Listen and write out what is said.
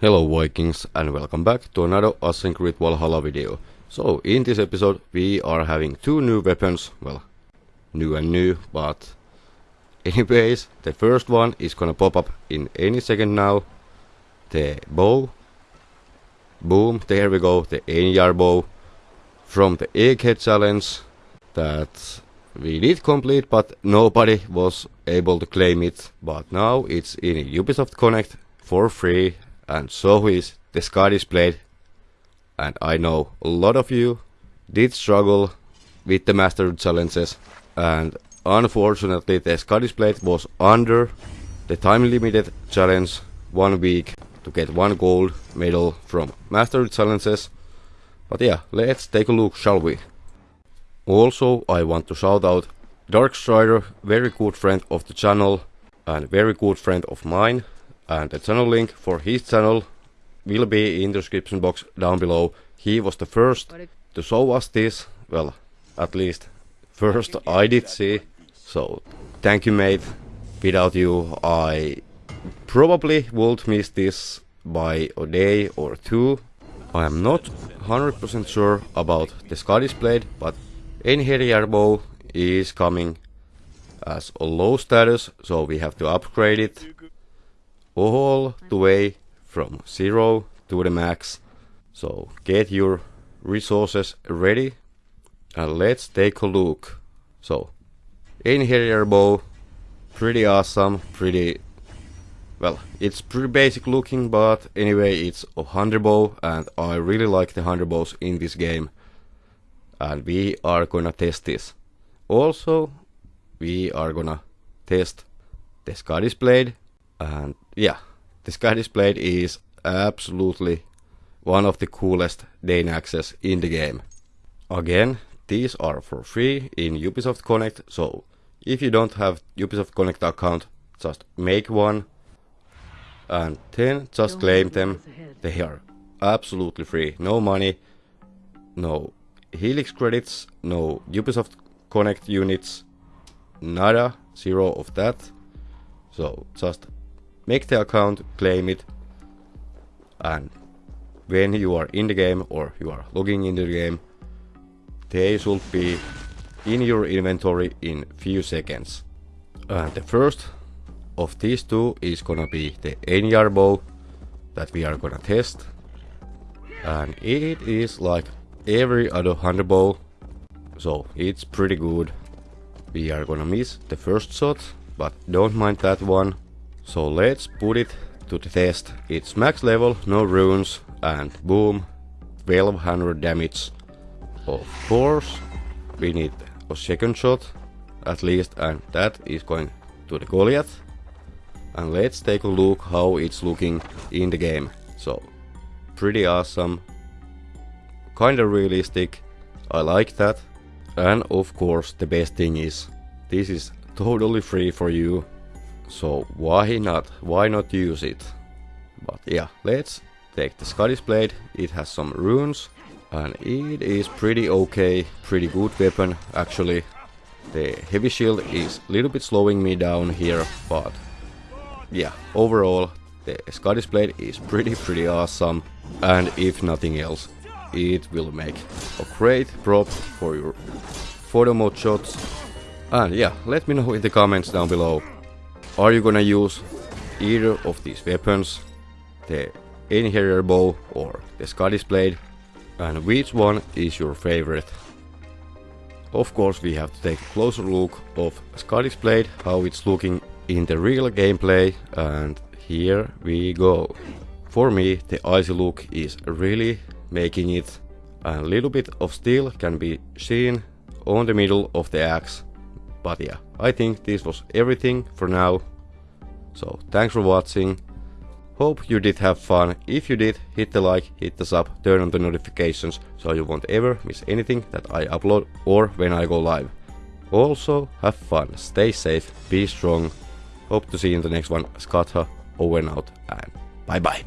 Hello Vikings and welcome back to another Assassin's Creed Valhalla video. So in this episode we are having two new weapons, well new and new, but anyways the first one is gonna pop up in any second now. The bow. Boom, there we go, the Einjar bow from the Egghead challenge that we did complete but nobody was able to claim it. But now it's in Ubisoft Connect for free and so is the Scottish Blade. And I know a lot of you did struggle with the Master challenges and unfortunately the Scottish Blade was under the time limited challenge one week to get one gold medal from Master challenges. But yeah, let's take a look, shall we? Also, I want to shout out Darkstrider, very good friend of the channel and very good friend of mine and the channel link for his channel will be in the description box down below. He was the first to show us this, well, at least first I did see, so thank you mate. Without you I probably would miss this by a day or two. I am not 100% sure about the Scottish Blade, but Einherjar bow is coming as a low status, so we have to upgrade it all the way from zero to the max. So get your resources ready and let's take a look. So Einherjar bow, pretty awesome, pretty well, it's pretty basic looking, but anyway, it's a hunter bow, and I really like the hunter bows in this game. And we are gonna test this. Also, we are gonna test the Scottish Blade, and yeah, the Scottish Blade is absolutely one of the coolest Dane Dainaxes in the game. Again, these are for free in Ubisoft Connect, so if you don't have Ubisoft Connect account, just make one and then just claim them. They are absolutely free, no money, no Helix credits, no Ubisoft Connect units, nada, zero of that. So just make the account, claim it, and when you are in the game or you are logging into the game, they should be in your inventory in few seconds. And the first of these two is gonna be the Einjar bow that we are gonna test. And it is like every other hunter bow, so it's pretty good. We are gonna miss the first shot, but don't mind that one. So let's put it to the test. It's max level, no runes, and boom, 1200 damage. Of course, we need a second shot, at least, and that is going to the Goliath. And let's take a look how it's looking in the game. So, pretty awesome, kinda realistic, I like that. And of course, the best thing is, this is totally free for you so why not? Why not use it? But yeah, let's take the Scottish Blade. It has some runes and it is pretty okay, pretty good weapon actually. The heavy shield is a little bit slowing me down here, but yeah, overall the Scottish Blade is pretty pretty awesome and if nothing else, it will make a great prop for your photo mode shots. And yeah, let me know in the comments down below are you gonna use either of these weapons, the Einherjar bow or the Scottish blade, and which one is your favorite? Of course we have to take a closer look of Scottish blade, how it's looking in the real gameplay, and here we go. For me the icy look is really making it, a little bit of steel can be seen on the middle of the axe but yeah, I think this was everything for now. So thanks for watching. Hope you did have fun. If you did, hit the like, hit the sub, turn on the notifications so you won't ever miss anything that I upload or when I go live. Also, have fun, stay safe, be strong. Hope to see you in the next one. Skatha, uh, over and out, and bye bye.